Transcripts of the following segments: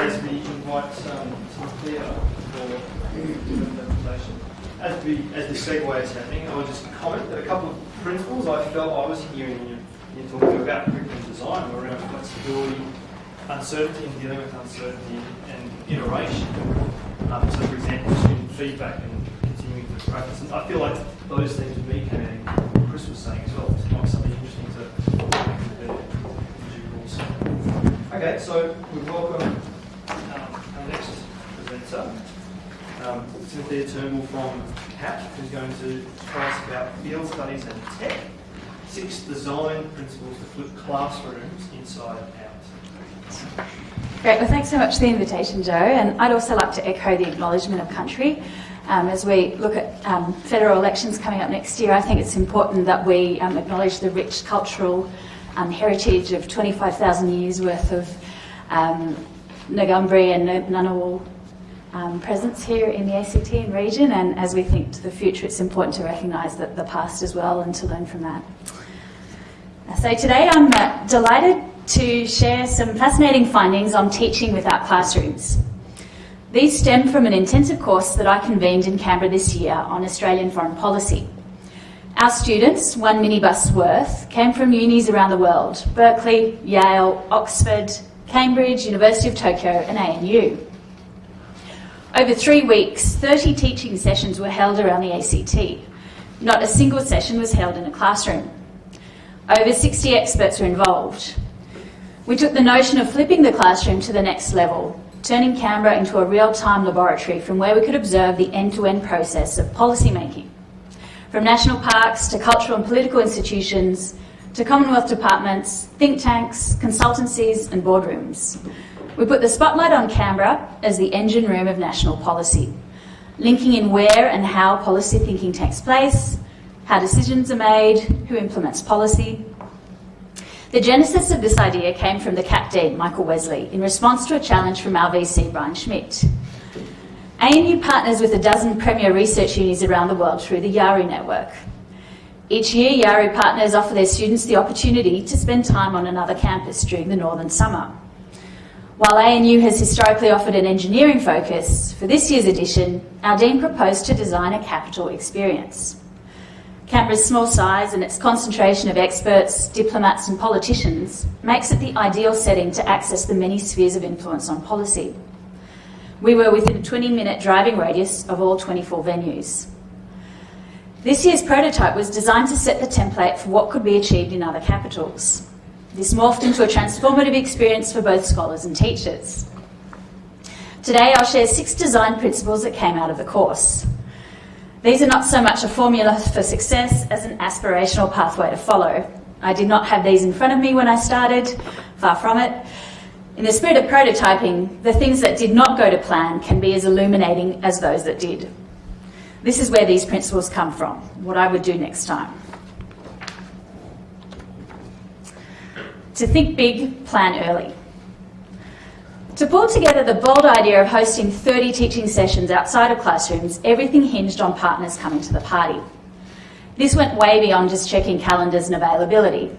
as we invite um, for the presentation. As, as the segue is happening, I will just comment that a couple of principles I felt I was hearing you, you talking about curriculum design were around flexibility, uncertainty and dealing with uncertainty, and iteration. Um, so, for example, student feedback and continuing to practice. And I feel like those things would me came what Chris was saying as well. It might be something interesting to Okay, so we welcome um, presenter, um, Cynthia Turnbull from CAP, who's going to tell us about field studies and tech, six design principles to flip classrooms inside out. Great, well thanks so much for the invitation, Joe, and I'd also like to echo the acknowledgement of country. Um, as we look at um, federal elections coming up next year, I think it's important that we um, acknowledge the rich cultural um, heritage of 25,000 years worth of um, Ngambri and Ngunnawal um, presence here in the ACT and region. And as we think to the future, it's important to recognise that the past as well and to learn from that. So today I'm uh, delighted to share some fascinating findings on teaching without classrooms. These stem from an intensive course that I convened in Canberra this year on Australian foreign policy. Our students, one minibus worth, came from unis around the world, Berkeley, Yale, Oxford, Cambridge, University of Tokyo and ANU. Over three weeks, 30 teaching sessions were held around the ACT. Not a single session was held in a classroom. Over 60 experts were involved. We took the notion of flipping the classroom to the next level, turning Canberra into a real-time laboratory from where we could observe the end-to-end -end process of policy making. From national parks to cultural and political institutions, to Commonwealth departments, think tanks, consultancies and boardrooms. We put the spotlight on Canberra as the engine room of national policy, linking in where and how policy thinking takes place, how decisions are made, who implements policy. The genesis of this idea came from the CAP Dean, Michael Wesley, in response to a challenge from our VC, Brian Schmidt. ANU partners with a dozen premier research unis around the world through the IARU network, each year, IARU partners offer their students the opportunity to spend time on another campus during the northern summer. While ANU has historically offered an engineering focus, for this year's edition, our Dean proposed to design a capital experience. Canberra's small size and its concentration of experts, diplomats and politicians makes it the ideal setting to access the many spheres of influence on policy. We were within a 20-minute driving radius of all 24 venues. This year's prototype was designed to set the template for what could be achieved in other capitals. This morphed into a transformative experience for both scholars and teachers. Today I'll share six design principles that came out of the course. These are not so much a formula for success as an aspirational pathway to follow. I did not have these in front of me when I started, far from it. In the spirit of prototyping, the things that did not go to plan can be as illuminating as those that did. This is where these principles come from, what I would do next time. To think big, plan early. To pull together the bold idea of hosting 30 teaching sessions outside of classrooms, everything hinged on partners coming to the party. This went way beyond just checking calendars and availability.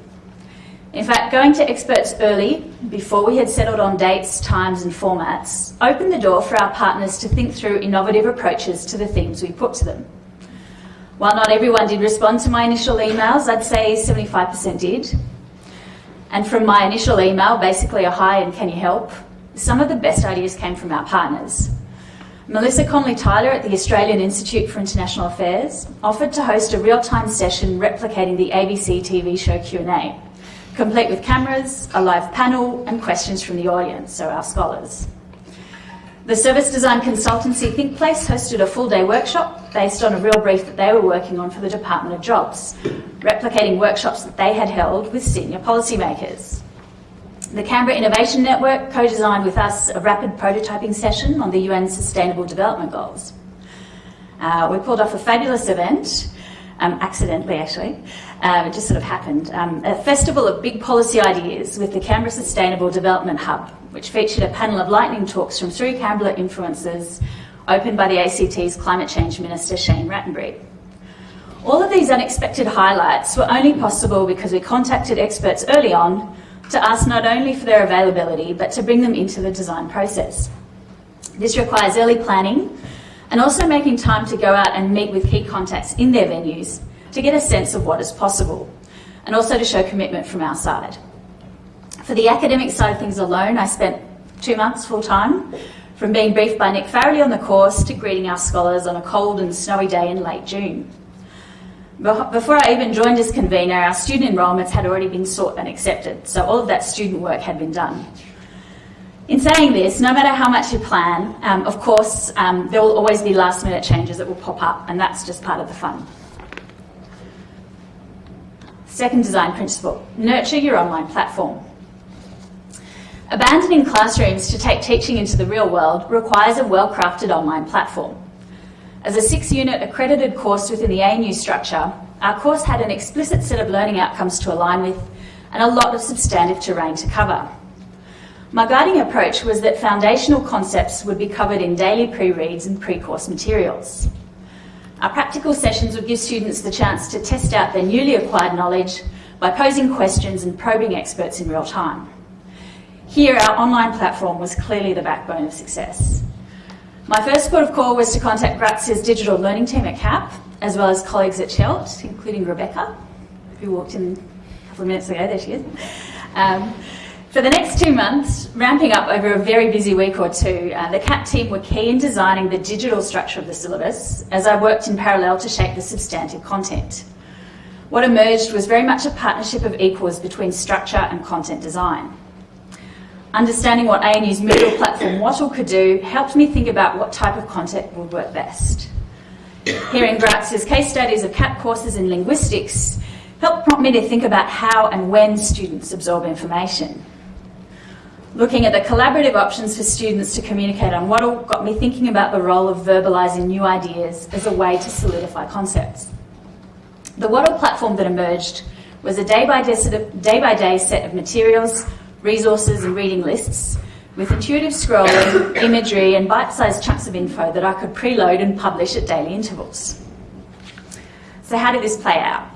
In fact, going to experts early, before we had settled on dates, times and formats, opened the door for our partners to think through innovative approaches to the themes we put to them. While not everyone did respond to my initial emails, I'd say 75% did. And from my initial email, basically a hi and can you help, some of the best ideas came from our partners. Melissa Conley-Tyler at the Australian Institute for International Affairs offered to host a real-time session replicating the ABC TV show Q&A complete with cameras, a live panel and questions from the audience, so our scholars. The service design consultancy ThinkPlace hosted a full day workshop based on a real brief that they were working on for the Department of Jobs, replicating workshops that they had held with senior policymakers. The Canberra Innovation Network co-designed with us a rapid prototyping session on the UN Sustainable Development Goals. Uh, we pulled off a fabulous event um, accidentally actually. Um, it just sort of happened. Um, a festival of big policy ideas with the Canberra Sustainable Development Hub, which featured a panel of lightning talks from three Canberra influencers opened by the ACT's Climate Change Minister Shane Rattenbury. All of these unexpected highlights were only possible because we contacted experts early on, to ask not only for their availability, but to bring them into the design process. This requires early planning and also making time to go out and meet with key contacts in their venues to get a sense of what is possible and also to show commitment from our side. For the academic side of things alone, I spent two months full time, from being briefed by Nick Farrelly on the course to greeting our scholars on a cold and snowy day in late June. Before I even joined as convener, our student enrolments had already been sought and accepted, so all of that student work had been done. In saying this, no matter how much you plan, um, of course, um, there will always be last minute changes that will pop up, and that's just part of the fun. Second design principle, nurture your online platform. Abandoning classrooms to take teaching into the real world requires a well-crafted online platform. As a six-unit accredited course within the ANU structure, our course had an explicit set of learning outcomes to align with and a lot of substantive terrain to cover. My guiding approach was that foundational concepts would be covered in daily pre-reads and pre-course materials. Our practical sessions would give students the chance to test out their newly acquired knowledge by posing questions and probing experts in real time. Here, our online platform was clearly the backbone of success. My first port of call was to contact Grazia's digital learning team at CAP, as well as colleagues at CHELT, including Rebecca, who walked in a couple of minutes ago, there she is. Um, for the next two months, ramping up over a very busy week or two, uh, the CAP team were key in designing the digital structure of the syllabus as I worked in parallel to shape the substantive content. What emerged was very much a partnership of equals between structure and content design. Understanding what ANU's Moodle platform Wattle could do helped me think about what type of content would work best. Hearing Grazia's case studies of CAP courses in linguistics helped prompt me to think about how and when students absorb information. Looking at the collaborative options for students to communicate on Wattle got me thinking about the role of verbalising new ideas as a way to solidify concepts. The Wattle platform that emerged was a day-by-day set of materials, resources and reading lists with intuitive scrolling, imagery and bite-sized chunks of info that I could preload and publish at daily intervals. So how did this play out?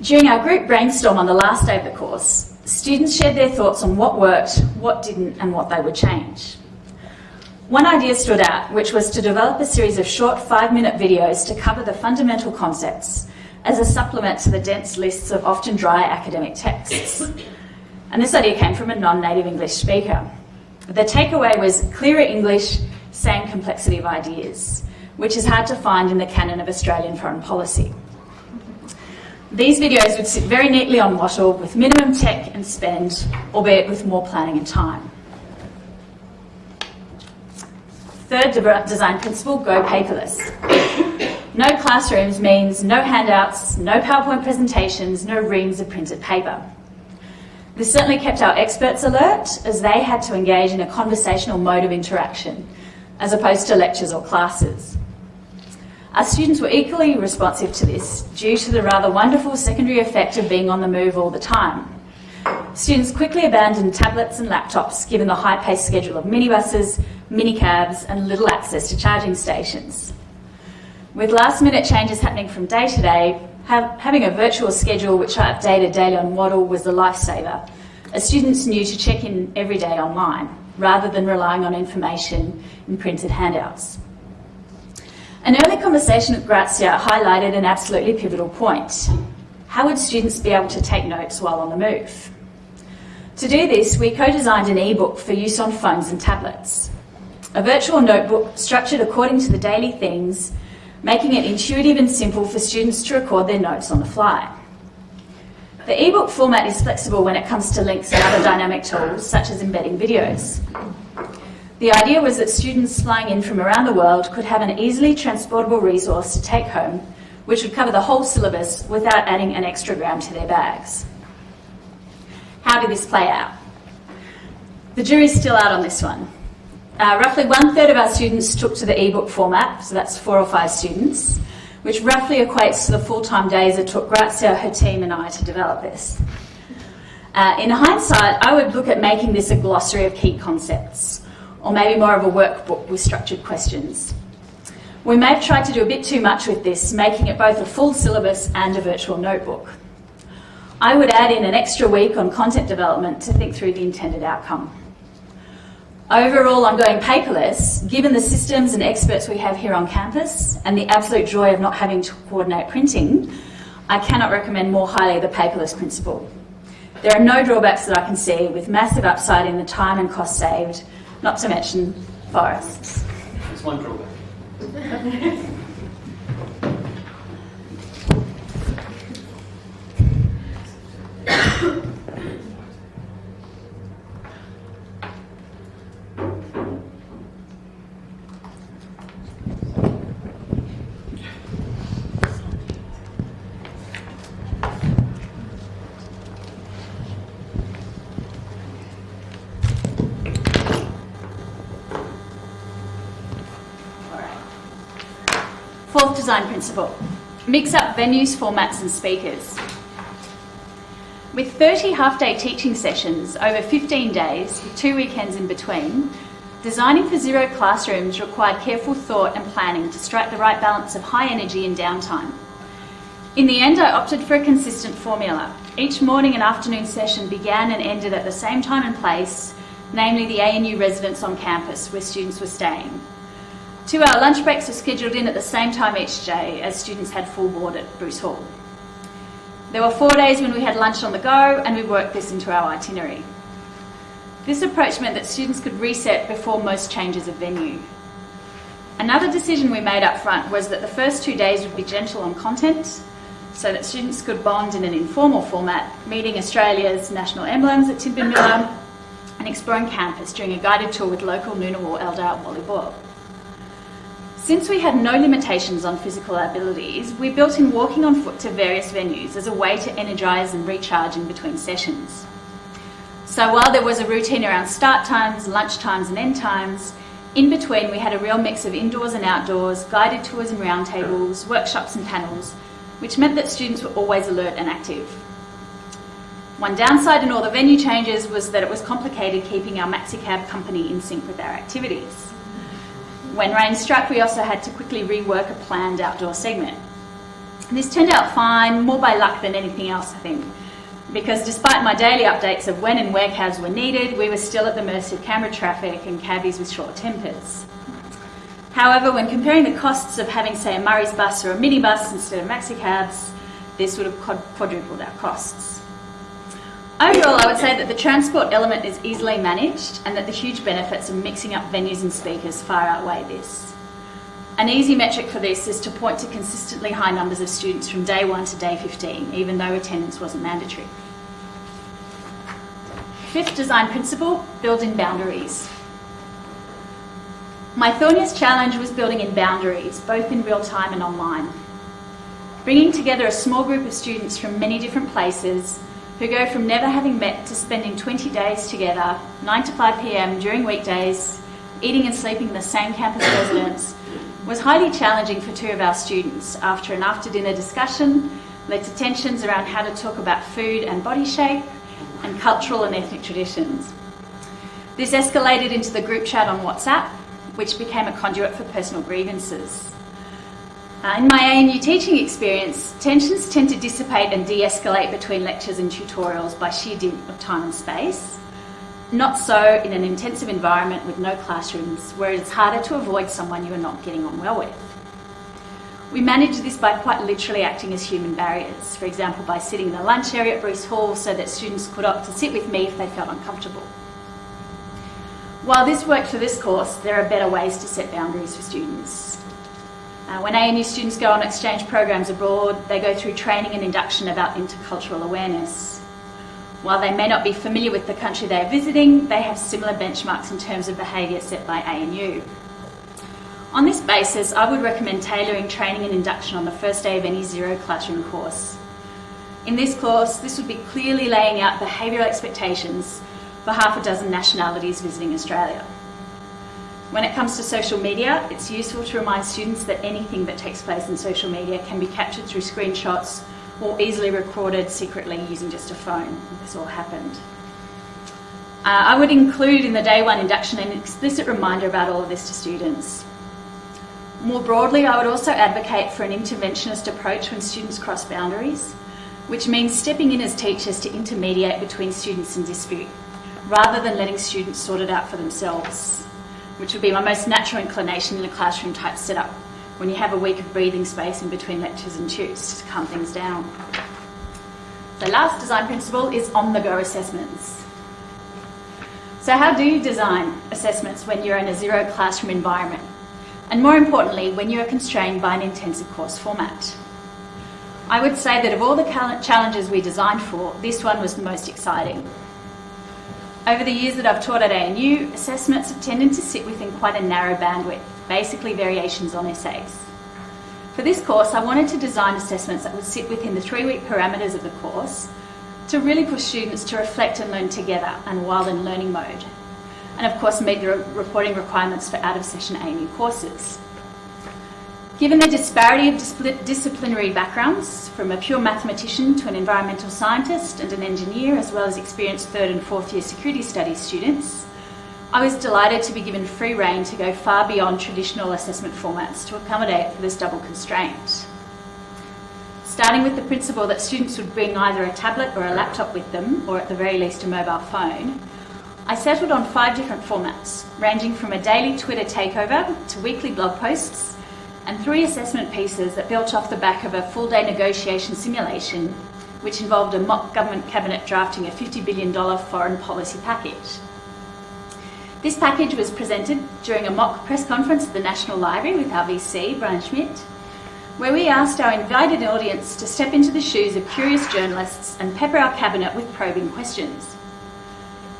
During our group brainstorm on the last day of the course, Students shared their thoughts on what worked, what didn't, and what they would change. One idea stood out, which was to develop a series of short five-minute videos to cover the fundamental concepts as a supplement to the dense lists of often dry academic texts. And this idea came from a non-native English speaker. The takeaway was clearer English, same complexity of ideas, which is hard to find in the canon of Australian foreign policy. These videos would sit very neatly on Wattle with minimum tech and spend, albeit with more planning and time. Third design principle, go paperless. No classrooms means no handouts, no PowerPoint presentations, no reams of printed paper. This certainly kept our experts alert as they had to engage in a conversational mode of interaction as opposed to lectures or classes. Our students were equally responsive to this due to the rather wonderful secondary effect of being on the move all the time. Students quickly abandoned tablets and laptops given the high-paced schedule of minibuses, minicabs and little access to charging stations. With last-minute changes happening from day to day, having a virtual schedule which I updated daily on Wattle was a lifesaver, as students knew to check in every day online, rather than relying on information in printed handouts. An early conversation with Grazia highlighted an absolutely pivotal point. How would students be able to take notes while on the move? To do this, we co-designed an e-book for use on phones and tablets. A virtual notebook structured according to the daily themes, making it intuitive and simple for students to record their notes on the fly. The ebook format is flexible when it comes to links and other dynamic tools, such as embedding videos. The idea was that students flying in from around the world could have an easily transportable resource to take home, which would cover the whole syllabus without adding an extra gram to their bags. How did this play out? The jury's still out on this one. Uh, roughly one third of our students took to the ebook format, so that's four or five students, which roughly equates to the full-time days it took Grazia, her team and I to develop this. Uh, in hindsight, I would look at making this a glossary of key concepts or maybe more of a workbook with structured questions. We may have tried to do a bit too much with this, making it both a full syllabus and a virtual notebook. I would add in an extra week on content development to think through the intended outcome. Overall, I'm going paperless, given the systems and experts we have here on campus and the absolute joy of not having to coordinate printing, I cannot recommend more highly the paperless principle. There are no drawbacks that I can see, with massive upside in the time and cost saved, not to mention forests. It's one drawback. Fourth design principle, mix up venues, formats and speakers. With 30 half-day teaching sessions over 15 days with two weekends in between, designing for zero classrooms required careful thought and planning to strike the right balance of high energy and downtime. In the end, I opted for a consistent formula. Each morning and afternoon session began and ended at the same time and place, namely the ANU residence on campus where students were staying. Two hour lunch breaks were scheduled in at the same time each day as students had full board at Bruce Hall. There were four days when we had lunch on the go and we worked this into our itinerary. This approach meant that students could reset before most changes of venue. Another decision we made up front was that the first two days would be gentle on content so that students could bond in an informal format, meeting Australia's national emblems at Tidbin and exploring campus during a guided tour with local Ngunnawal elder Wally Boyle. Since we had no limitations on physical abilities, we built in walking on foot to various venues as a way to energise and recharge in between sessions. So while there was a routine around start times, lunch times and end times, in between we had a real mix of indoors and outdoors, guided tours and roundtables, workshops and panels, which meant that students were always alert and active. One downside in all the venue changes was that it was complicated keeping our MaxiCab company in sync with our activities. When rain struck, we also had to quickly rework a planned outdoor segment. This turned out fine, more by luck than anything else, I think, because despite my daily updates of when and where cabs were needed, we were still at the mercy of Canberra traffic and cabbies with short tempers. However, when comparing the costs of having, say, a Murray's bus or a minibus instead of maxi cabs, this would have quadrupled our costs. Overall, I would say that the transport element is easily managed and that the huge benefits of mixing up venues and speakers far outweigh this. An easy metric for this is to point to consistently high numbers of students from day 1 to day 15, even though attendance wasn't mandatory. Fifth design principle, build in boundaries. My thorniest challenge was building in boundaries, both in real time and online. Bringing together a small group of students from many different places who go from never having met to spending 20 days together, 9 to 5 pm during weekdays, eating and sleeping in the same campus residence, was highly challenging for two of our students after an after dinner discussion led to tensions around how to talk about food and body shape and cultural and ethnic traditions. This escalated into the group chat on WhatsApp, which became a conduit for personal grievances. Uh, in my ANU teaching experience, tensions tend to dissipate and de-escalate between lectures and tutorials by sheer dint of time and space. Not so in an intensive environment with no classrooms, where it's harder to avoid someone you are not getting on well with. We manage this by quite literally acting as human barriers, for example by sitting in the lunch area at Bruce Hall so that students could opt to sit with me if they felt uncomfortable. While this worked for this course, there are better ways to set boundaries for students. Uh, when ANU students go on exchange programs abroad, they go through training and induction about intercultural awareness. While they may not be familiar with the country they are visiting, they have similar benchmarks in terms of behaviour set by ANU. On this basis, I would recommend tailoring training and induction on the first day of any zero classroom course. In this course, this would be clearly laying out behavioural expectations for half a dozen nationalities visiting Australia. When it comes to social media, it's useful to remind students that anything that takes place in social media can be captured through screenshots or easily recorded secretly using just a phone. This all happened. Uh, I would include in the day one induction an explicit reminder about all of this to students. More broadly, I would also advocate for an interventionist approach when students cross boundaries. which means stepping in as teachers to intermediate between students in dispute, rather than letting students sort it out for themselves, which would be my most natural inclination in a classroom type setup when you have a week of breathing space in between lectures and tutes to calm things down. The last design principle is on-the-go assessments. So how do you design assessments when you're in a zero classroom environment? And more importantly, when you are constrained by an intensive course format? I would say that of all the challenges we designed for, this one was the most exciting. Over the years that I've taught at ANU, assessments have tended to sit within quite a narrow bandwidth, basically variations on essays. For this course, I wanted to design assessments that would sit within the three-week parameters of the course to really push students to reflect and learn together and while in learning mode. And of course, meet the reporting requirements for out-of-session ANU courses. Given the disparity of disciplinary backgrounds, from a pure mathematician to an environmental scientist and an engineer, as well as experienced third and fourth year security studies students, I was delighted to be given free rein to go far beyond traditional assessment formats to accommodate for this double constraint. Starting with the principle that students would bring either a tablet or a laptop with them, or at the very least a mobile phone, I settled on five different formats, ranging from a daily Twitter takeover to weekly blog posts, and three assessment pieces that built off the back of a full day negotiation simulation, which involved a mock government cabinet drafting a $50 billion foreign policy package. This package was presented during a mock press conference at the National Library with our VC, Brian Schmidt, where we asked our invited audience to step into the shoes of curious journalists and pepper our cabinet with probing questions.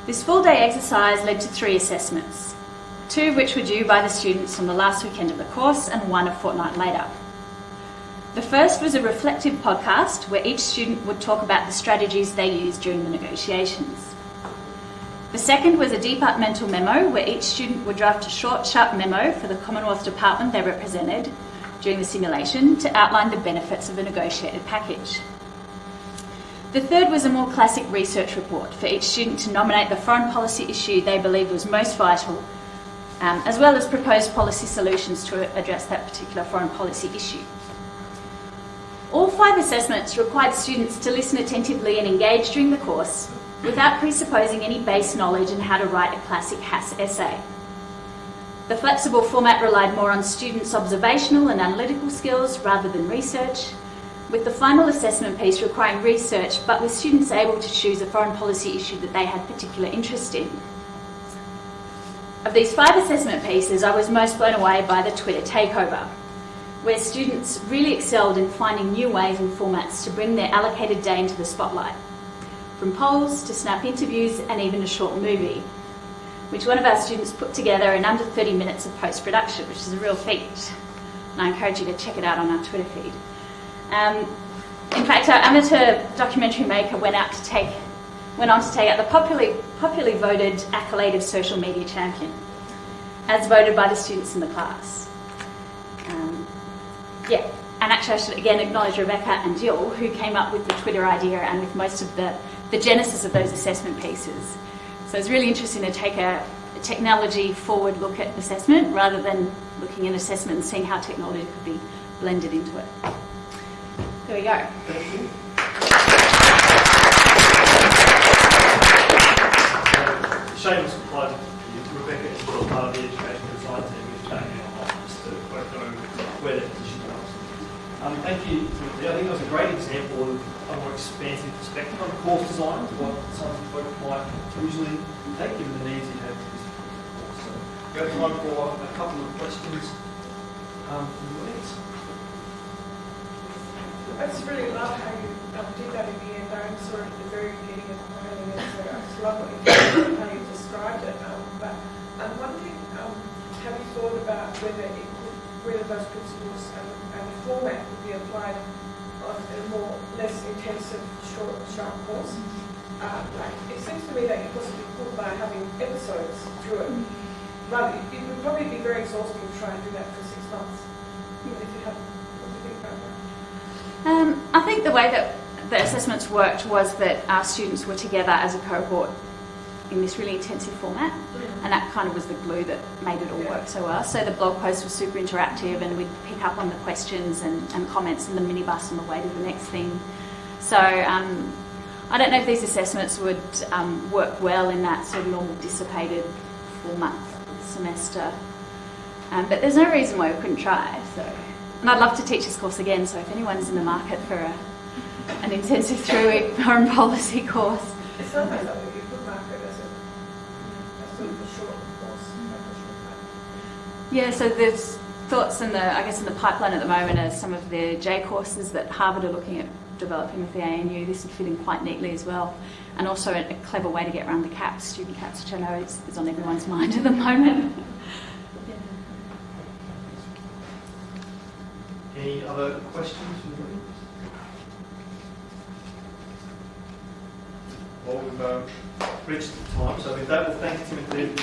This full day exercise led to three assessments, two of which were due by the students on the last weekend of the course and one a fortnight later. The first was a reflective podcast where each student would talk about the strategies they used during the negotiations. The second was a departmental memo where each student would draft a short, sharp memo for the Commonwealth department they represented during the simulation to outline the benefits of a negotiated package. The third was a more classic research report for each student to nominate the foreign policy issue they believed was most vital, um, as well as proposed policy solutions to address that particular foreign policy issue. All five assessments required students to listen attentively and engage during the course without presupposing any base knowledge in how to write a classic HASS essay. The flexible format relied more on students' observational and analytical skills rather than research, with the final assessment piece requiring research but with students able to choose a foreign policy issue that they had particular interest in. Of these five assessment pieces, I was most blown away by the Twitter takeover, where students really excelled in finding new ways and formats to bring their allocated day into the spotlight from polls to snap interviews and even a short movie, which one of our students put together in under 30 minutes of post-production, which is a real feat. And I encourage you to check it out on our Twitter feed. Um, in fact, our amateur documentary maker went out to take, went on to take out the popularly, popularly voted accolade of social media champion, as voted by the students in the class. Um, yeah, and actually I should again acknowledge Rebecca and Jill, who came up with the Twitter idea and with most of the the genesis of those assessment pieces. So it's really interesting to take a, a technology forward look at assessment rather than looking at assessment and seeing how technology could be blended into it. There we go. Thank you. Shameless plug, Rebecca is still part of the education design team with Jamie on just to both know where that position comes. Um, thank you. I think that was a great example of a more expansive perspective on course design, what some folk might usually take, given the needs you have for. So we have time for a couple of questions um, from the audience. I just really love how you um, did that in the end. I saw it at the very beginning of the planning, and so I just love what you did, how you it. Um, but I'm wondering, um, have you thought about whether it could, whether those principles and, and the format could be applied on a more less intensive, short, sharp course. Uh, like it seems to me that you possibly could by having episodes through it. Rather, it would probably be very exhausting to try and do that for six months, even if you have what do you think about that? Um, I think the way that the assessments worked was that our students were together as a cohort in this really intensive format and that kind of was the glue that made it all work so well. So the blog post was super interactive and we'd pick up on the questions and, and comments in the minibus on the way to the next thing. So um, I don't know if these assessments would um, work well in that sort of normal dissipated four-month semester. Um, but there's no reason why we couldn't try. So, and I'd love to teach this course again. So if anyone's in the market for a, an intensive three-week foreign policy course, It sounds like something you could market as a, as sort of a short course, like a short time. Yeah, so there's thoughts in the, I guess, in the pipeline at the moment are some of the J courses that Harvard are looking at developing with the ANU. This would fit in quite neatly as well. And also a, clever way to get around the caps, student caps, which I know is, is on everyone's mind at the moment. Any other questions from the audience? Well, we've uh, reached the time, so with that, we'll thank Timothy.